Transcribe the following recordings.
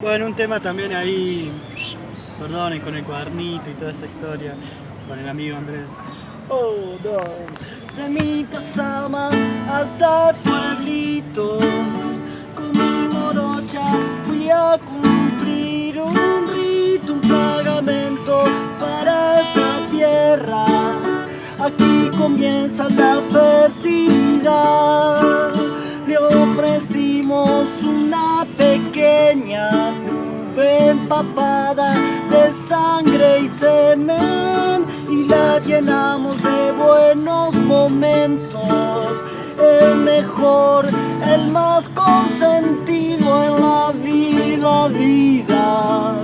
Bueno, un tema también ahí, perdonen, con el cuadernito y toda esa historia, con el amigo Andrés. Oh, no. De mi casa hasta el pueblito, con mi morocha fui a cumplir un rito, un pagamento para esta tierra. Aquí comienza la fertilidad. Empapada de sangre y semen y la llenamos de buenos momentos. El mejor, el más consentido en la vida, vida.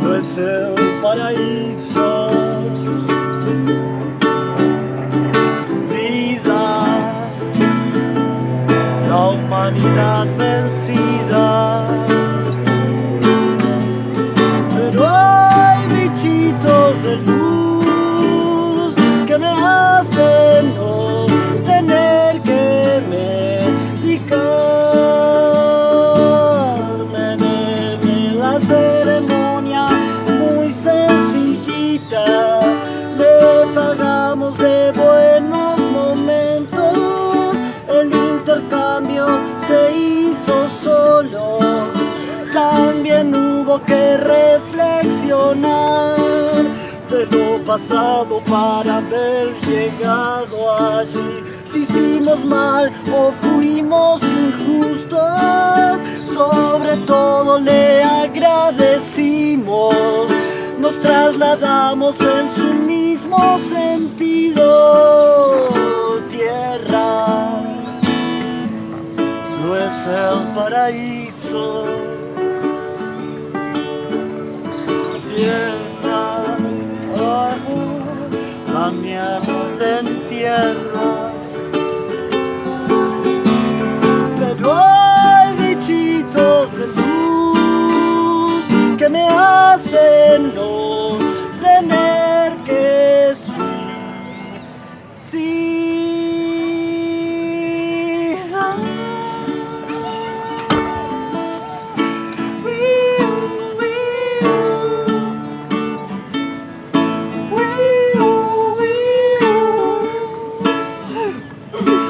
No es el paraíso. Vida, la humanidad vencida. Sencillita. Le pagamos de buenos momentos, el intercambio se hizo solo. También hubo que reflexionar de lo pasado para haber llegado allí. Si hicimos mal o fuimos injustos, sobre todo le agradecimos. Trasladamos en su mismo sentido. Tierra no es el paraíso. Tierra, oh, la mierda de entierro. 감사합니다.